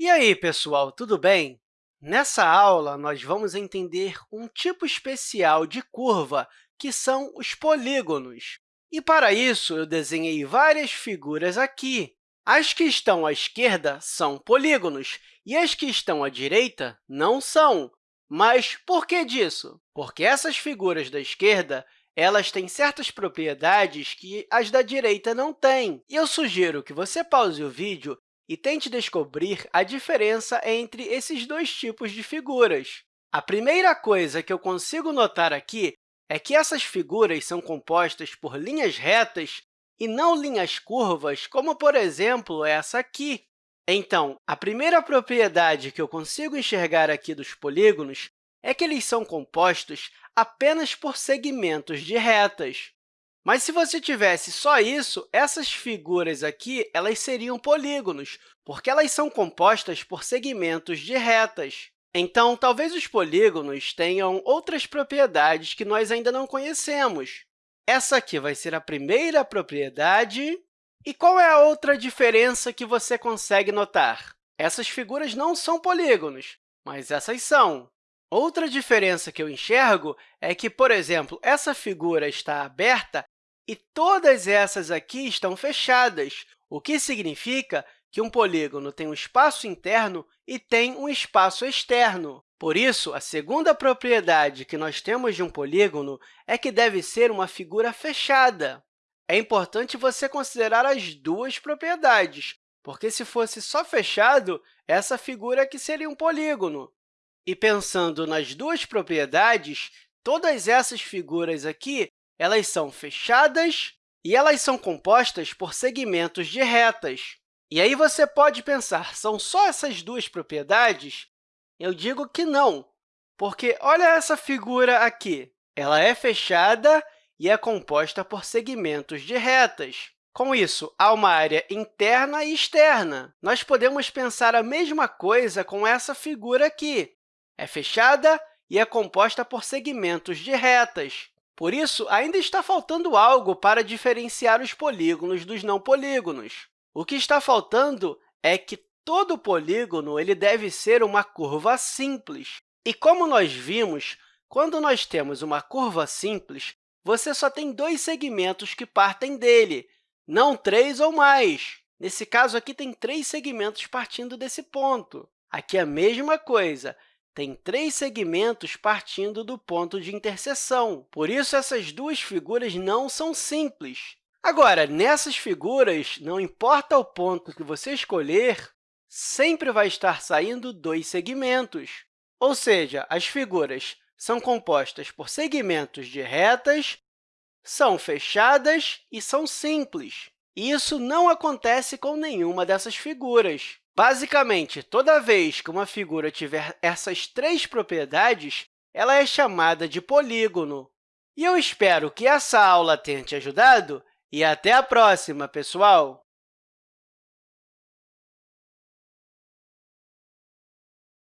E aí, pessoal, tudo bem? Nessa aula, nós vamos entender um tipo especial de curva, que são os polígonos. E, para isso, eu desenhei várias figuras aqui. As que estão à esquerda são polígonos e as que estão à direita não são. Mas por que disso? Porque essas figuras da esquerda elas têm certas propriedades que as da direita não têm. E eu sugiro que você pause o vídeo e tente descobrir a diferença entre esses dois tipos de figuras. A primeira coisa que eu consigo notar aqui é que essas figuras são compostas por linhas retas e não linhas curvas, como, por exemplo, essa aqui. Então, a primeira propriedade que eu consigo enxergar aqui dos polígonos é que eles são compostos apenas por segmentos de retas. Mas se você tivesse só isso, essas figuras aqui elas seriam polígonos, porque elas são compostas por segmentos de retas. Então, talvez os polígonos tenham outras propriedades que nós ainda não conhecemos. Essa aqui vai ser a primeira propriedade. E qual é a outra diferença que você consegue notar? Essas figuras não são polígonos, mas essas são. Outra diferença que eu enxergo é que, por exemplo, essa figura está aberta e todas essas aqui estão fechadas, o que significa que um polígono tem um espaço interno e tem um espaço externo. Por isso, a segunda propriedade que nós temos de um polígono é que deve ser uma figura fechada. É importante você considerar as duas propriedades, porque, se fosse só fechado, essa figura aqui seria um polígono. E pensando nas duas propriedades, todas essas figuras aqui elas são fechadas e elas são compostas por segmentos de retas. E aí você pode pensar, são só essas duas propriedades? Eu digo que não, porque olha essa figura aqui. Ela é fechada e é composta por segmentos de retas. Com isso, há uma área interna e externa. Nós podemos pensar a mesma coisa com essa figura aqui é fechada e é composta por segmentos de retas. Por isso, ainda está faltando algo para diferenciar os polígonos dos não polígonos. O que está faltando é que todo polígono ele deve ser uma curva simples. E, como nós vimos, quando nós temos uma curva simples, você só tem dois segmentos que partem dele, não três ou mais. Nesse caso, aqui tem três segmentos partindo desse ponto. Aqui é a mesma coisa tem três segmentos partindo do ponto de interseção. Por isso, essas duas figuras não são simples. Agora, nessas figuras, não importa o ponto que você escolher, sempre vai estar saindo dois segmentos. Ou seja, as figuras são compostas por segmentos de retas, são fechadas e são simples. Isso não acontece com nenhuma dessas figuras. Basicamente, toda vez que uma figura tiver essas três propriedades, ela é chamada de polígono. E eu espero que essa aula tenha te ajudado e até a próxima, pessoal!